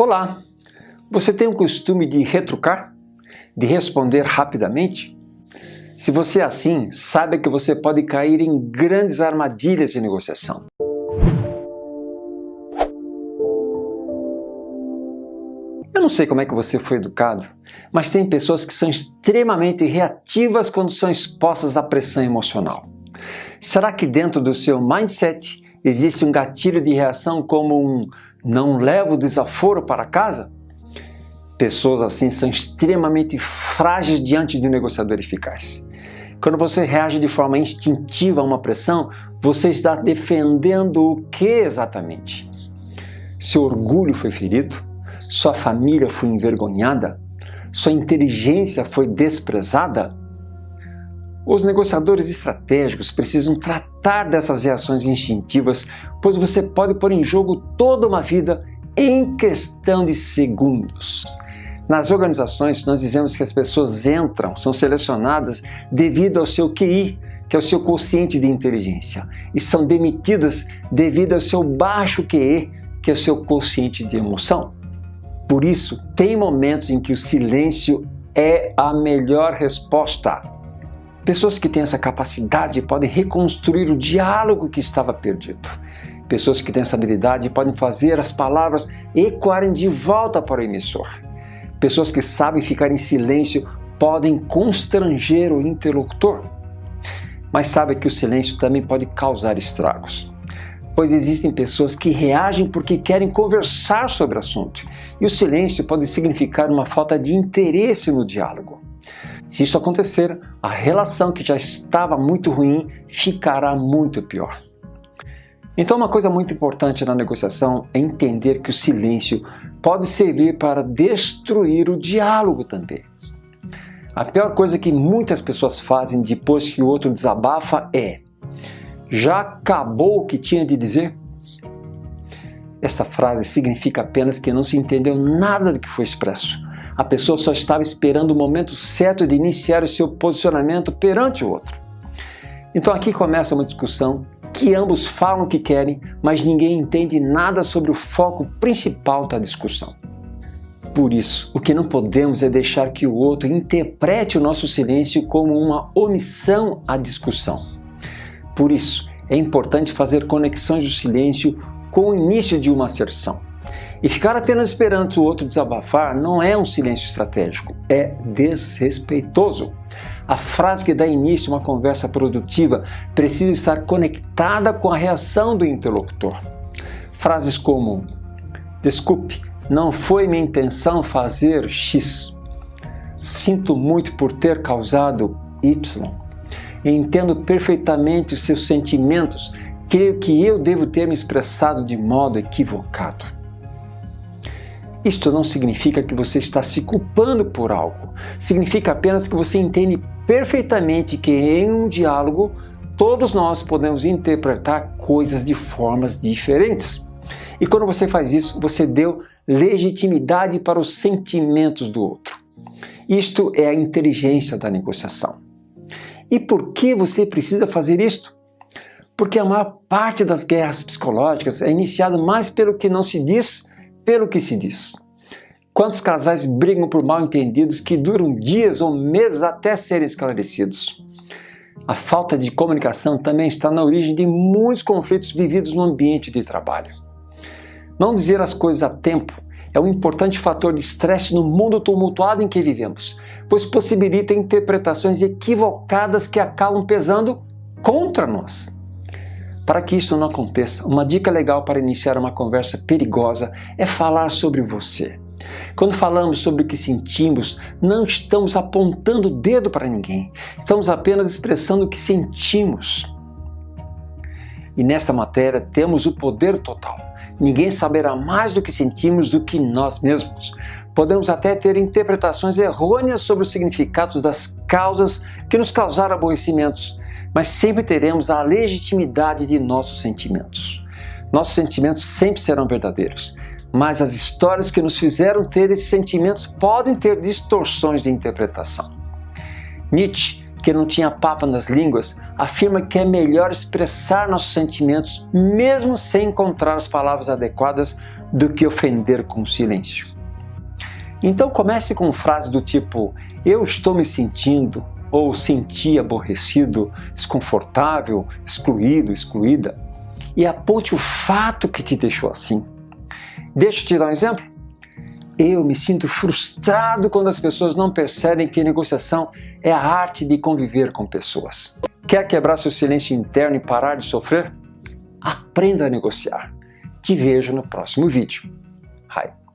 Olá! Você tem o costume de retrucar? De responder rapidamente? Se você é assim, saiba que você pode cair em grandes armadilhas de negociação. Eu não sei como é que você foi educado, mas tem pessoas que são extremamente reativas quando são expostas à pressão emocional. Será que dentro do seu mindset existe um gatilho de reação como um não levo desaforo para casa? Pessoas assim são extremamente frágeis diante de um negociador eficaz. Quando você reage de forma instintiva a uma pressão, você está defendendo o que exatamente? Seu orgulho foi ferido? Sua família foi envergonhada? Sua inteligência foi desprezada? Os negociadores estratégicos precisam tratar dessas reações instintivas, pois você pode pôr em jogo toda uma vida em questão de segundos. Nas organizações, nós dizemos que as pessoas entram, são selecionadas devido ao seu QI, que é o seu quociente de inteligência, e são demitidas devido ao seu baixo QE, que é o seu quociente de emoção. Por isso, tem momentos em que o silêncio é a melhor resposta. Pessoas que têm essa capacidade podem reconstruir o diálogo que estava perdido. Pessoas que têm essa habilidade podem fazer as palavras ecoarem de volta para o emissor. Pessoas que sabem ficar em silêncio podem constranger o interlocutor. Mas sabe que o silêncio também pode causar estragos. Pois existem pessoas que reagem porque querem conversar sobre o assunto. E o silêncio pode significar uma falta de interesse no diálogo. Se isso acontecer, a relação que já estava muito ruim ficará muito pior. Então uma coisa muito importante na negociação é entender que o silêncio pode servir para destruir o diálogo também. A pior coisa que muitas pessoas fazem depois que o outro desabafa é Já acabou o que tinha de dizer? Esta frase significa apenas que não se entendeu nada do que foi expresso a pessoa só estava esperando o momento certo de iniciar o seu posicionamento perante o outro. Então aqui começa uma discussão que ambos falam o que querem, mas ninguém entende nada sobre o foco principal da discussão. Por isso, o que não podemos é deixar que o outro interprete o nosso silêncio como uma omissão à discussão. Por isso, é importante fazer conexões do silêncio com o início de uma asserção. E ficar apenas esperando o outro desabafar não é um silêncio estratégico, é desrespeitoso. A frase que dá início a uma conversa produtiva precisa estar conectada com a reação do interlocutor. Frases como Desculpe, não foi minha intenção fazer X. Sinto muito por ter causado Y. Entendo perfeitamente os seus sentimentos. Creio que eu devo ter me expressado de modo equivocado. Isto não significa que você está se culpando por algo. Significa apenas que você entende perfeitamente que em um diálogo todos nós podemos interpretar coisas de formas diferentes. E quando você faz isso, você deu legitimidade para os sentimentos do outro. Isto é a inteligência da negociação. E por que você precisa fazer isto? Porque a maior parte das guerras psicológicas é iniciada mais pelo que não se diz pelo que se diz. Quantos casais brigam por mal entendidos que duram dias ou meses até serem esclarecidos? A falta de comunicação também está na origem de muitos conflitos vividos no ambiente de trabalho. Não dizer as coisas a tempo é um importante fator de estresse no mundo tumultuado em que vivemos, pois possibilita interpretações equivocadas que acabam pesando contra nós. Para que isso não aconteça, uma dica legal para iniciar uma conversa perigosa é falar sobre você. Quando falamos sobre o que sentimos, não estamos apontando o dedo para ninguém, estamos apenas expressando o que sentimos. E nesta matéria temos o poder total. Ninguém saberá mais do que sentimos do que nós mesmos. Podemos até ter interpretações errôneas sobre os significados das causas que nos causaram aborrecimentos, mas sempre teremos a legitimidade de nossos sentimentos. Nossos sentimentos sempre serão verdadeiros, mas as histórias que nos fizeram ter esses sentimentos podem ter distorções de interpretação. Nietzsche, que não tinha papa nas línguas, afirma que é melhor expressar nossos sentimentos mesmo sem encontrar as palavras adequadas do que ofender com silêncio. Então comece com frases do tipo eu estou me sentindo ou senti aborrecido, desconfortável, excluído, excluída e aponte o fato que te deixou assim. Deixa eu te dar um exemplo. Eu me sinto frustrado quando as pessoas não percebem que negociação é a arte de conviver com pessoas. Quer quebrar seu silêncio interno e parar de sofrer? Aprenda a negociar. Te vejo no próximo vídeo. Hi.